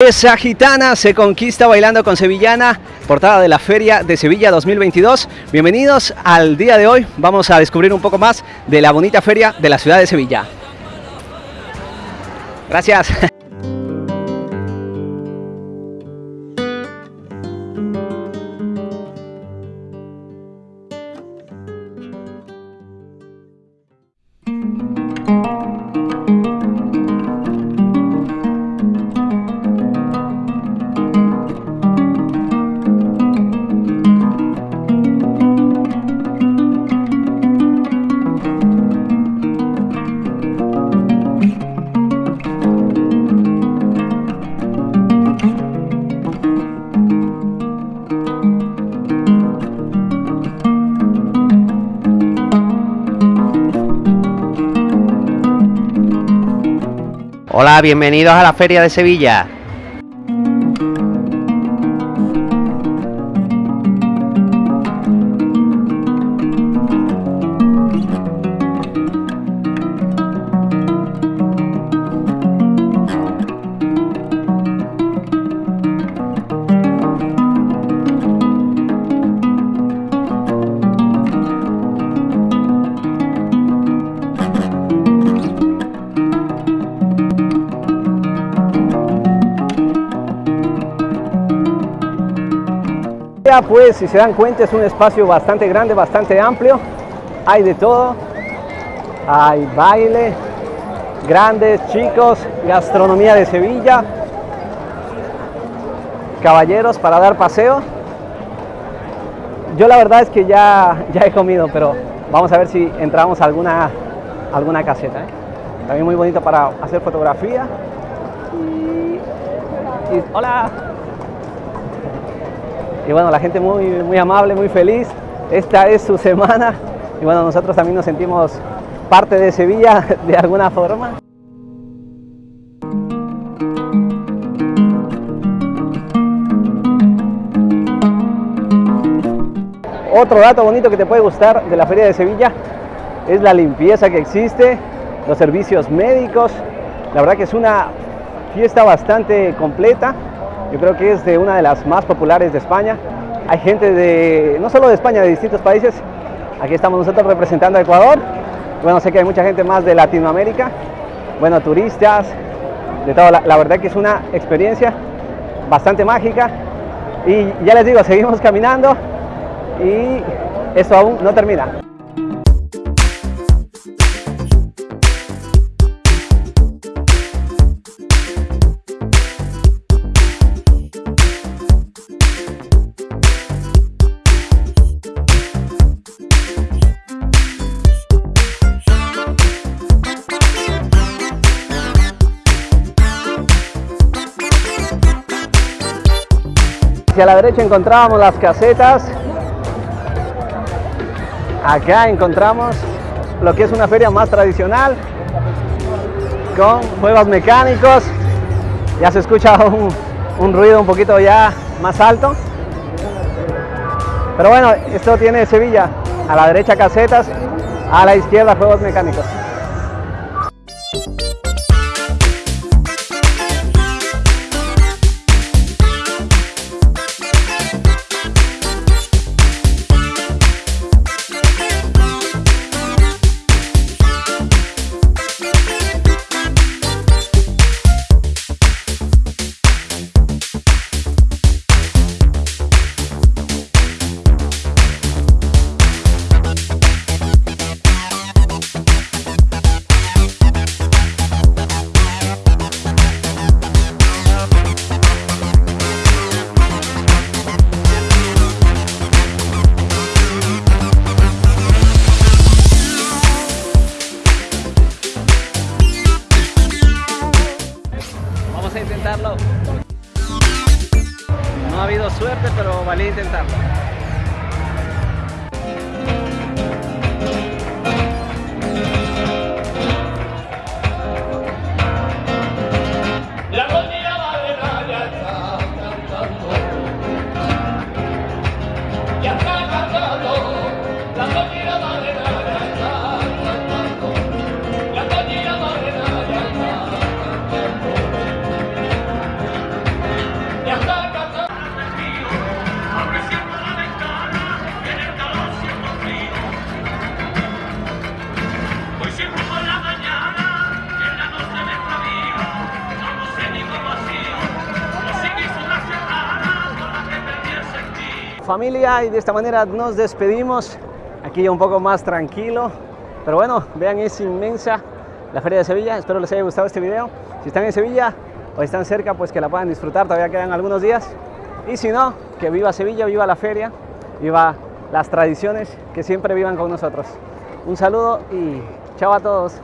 Esa gitana se conquista bailando con Sevillana, portada de la Feria de Sevilla 2022. Bienvenidos al día de hoy. Vamos a descubrir un poco más de la bonita feria de la ciudad de Sevilla. Gracias. Hola, bienvenidos a la Feria de Sevilla. Pues si se dan cuenta es un espacio bastante grande, bastante amplio. Hay de todo. Hay baile, grandes, chicos, gastronomía de Sevilla, caballeros para dar paseo. Yo la verdad es que ya, ya he comido, pero vamos a ver si entramos a alguna, alguna caseta. ¿eh? También muy bonito para hacer fotografía. y hola. Y bueno, la gente muy, muy amable, muy feliz. Esta es su semana. Y bueno, nosotros también nos sentimos parte de Sevilla de alguna forma. Otro dato bonito que te puede gustar de la Feria de Sevilla es la limpieza que existe, los servicios médicos. La verdad que es una fiesta bastante completa yo creo que es de una de las más populares de España. Hay gente de, no solo de España, de distintos países. Aquí estamos nosotros representando a Ecuador. Bueno, sé que hay mucha gente más de Latinoamérica. Bueno, turistas, de todo. La, la verdad que es una experiencia bastante mágica. Y ya les digo, seguimos caminando y esto aún no termina. Hacia la derecha encontrábamos las casetas. Acá encontramos lo que es una feria más tradicional con juegos mecánicos. Ya se escucha un, un ruido un poquito ya más alto. Pero bueno, esto tiene Sevilla. A la derecha casetas, a la izquierda juegos mecánicos. No ha habido suerte, pero valía intentarlo. Familia y de esta manera nos despedimos. Aquí ya un poco más tranquilo. Pero bueno, vean, es inmensa la Feria de Sevilla. Espero les haya gustado este video. Si están en Sevilla o están cerca, pues que la puedan disfrutar. Todavía quedan algunos días. Y si no, que viva Sevilla, viva la feria, viva las tradiciones, que siempre vivan con nosotros. Un saludo y chao a todos.